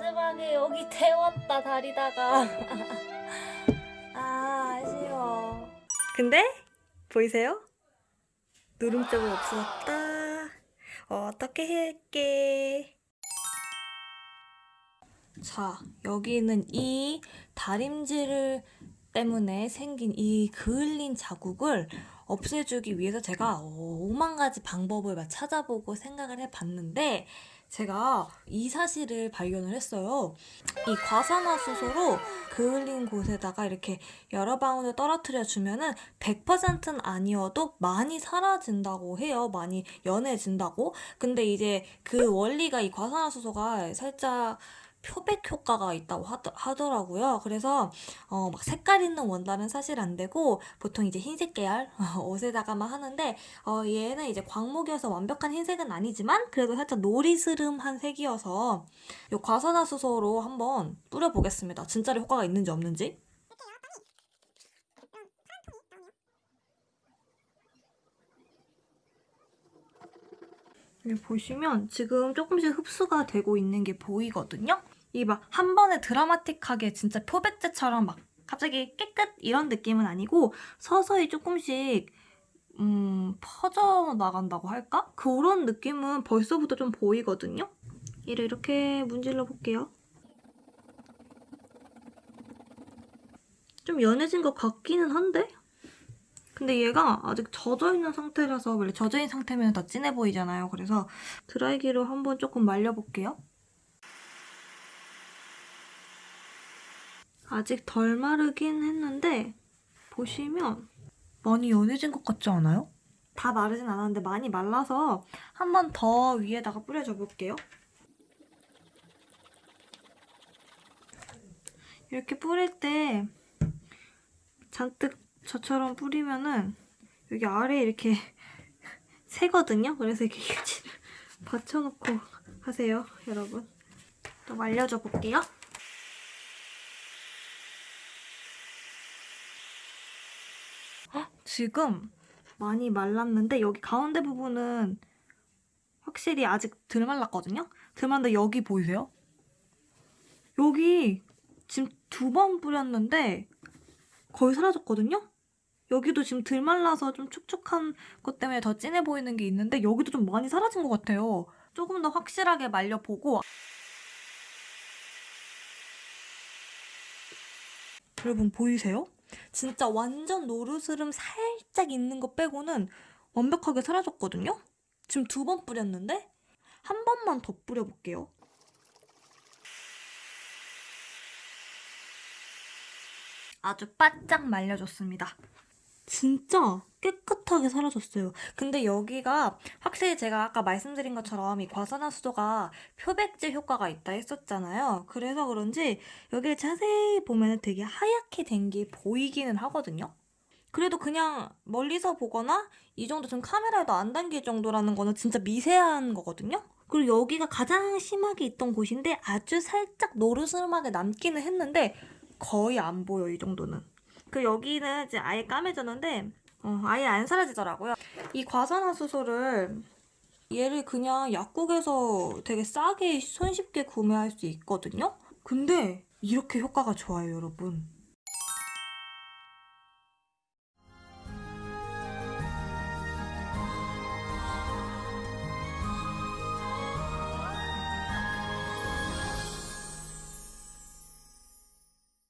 마지막에 여기 태웠다 다리다가. 아 아쉬워. 근데 보이세요? 누름점은 없어졌다. 어떻게 할게? 자 여기는 이 다림질 때문에 생긴 이 그을린 자국을 없애주기 위해서 제가 오만 가지 방법을 막 찾아보고 생각을 해봤는데 제가 이 사실을 발견을 했어요. 이 과산화수소로 그을린 곳에다가 이렇게 여러 방울을 떨어뜨려 주면은 100%는 아니어도 많이 사라진다고 해요. 많이 연해진다고. 근데 이제 그 원리가 이 과산화수소가 살짝 표백 효과가 있다고 하더, 하더 라고요. 그래서 어, 막 색깔 있는 원단은 사실 안 되고 보통 이제 흰색 계열 옷에다가만 하는데 어, 얘는 이제 광목이어서 완벽한 흰색은 아니지만 그래도 살짝 노리스름한 색이어서 이 과산화수소로 한번 뿌려보겠습니다. 진짜로 효과가 있는지 없는지. 보시면 지금 조금씩 흡수가 되고 있는 게 보이거든요? 이 막 한 번에 드라마틱하게 진짜 표백제처럼 막 갑자기 깨끗 이런 느낌은 아니고 서서히 조금씩 음, 퍼져 나간다고 할까? 그런 느낌은 벌써부터 좀 보이거든요? 얘를 이렇게 문질러 볼게요. 좀 연해진 것 같기는 한데? 근데 얘가 아직 젖어있는 상태라서 원래 젖어있는 상태면 더 진해 보이잖아요. 그래서 드라이기로 한번 조금 말려볼게요. 아직 덜 마르긴 했는데 보시면 많이 연해진 것 같지 않아요? 다 마르진 않았는데 많이 말라서 한 번 더 위에다가 뿌려줘 볼게요. 이렇게 뿌릴 때 잔뜩 저처럼 뿌리면은 여기 아래에 이렇게 새거든요. 그래서 이렇게 휴지를 받쳐놓고 하세요, 여러분. 또 말려줘 볼게요. 헉, 지금 많이 말랐는데 여기 가운데 부분은 확실히 아직 덜 말랐거든요? 덜 말랐는데 여기 보이세요? 여기 지금 두 번 뿌렸는데 거의 사라졌거든요? 여기도 지금 덜 말라서 좀 촉촉한 것 때문에 더 진해 보이는 게 있는데 여기도 좀 많이 사라진 것 같아요. 조금 더 확실하게 말려보고 여러분 보이세요? 진짜 완전 노르스름 살짝 있는 거 빼고는 완벽하게 사라졌거든요? 지금 두 번 뿌렸는데 한 번만 더 뿌려볼게요. 아주 바짝 말려줬습니다. 진짜 깨끗하게 사라졌어요. 근데 여기가 확실히 제가 아까 말씀드린 것처럼 이 과산화수소가 표백제 효과가 있다 했었잖아요. 그래서 그런지 여기를 자세히 보면 되게 하얗게 된 게 보이기는 하거든요. 그래도 그냥 멀리서 보거나 이 정도 지금 카메라에도 안 담길 정도라는 거는 진짜 미세한 거거든요. 그리고 여기가 가장 심하게 있던 곳인데 아주 살짝 노르스름하게 남기는 했는데 거의 안 보여 이 정도는. 그 여기는 이제 아예 까매졌는데 어, 아예 안 사라지더라고요. 이 과산화수소를 얘를 그냥 약국에서 되게 싸게 손쉽게 구매할 수 있거든요. 근데 이렇게 효과가 좋아요, 여러분.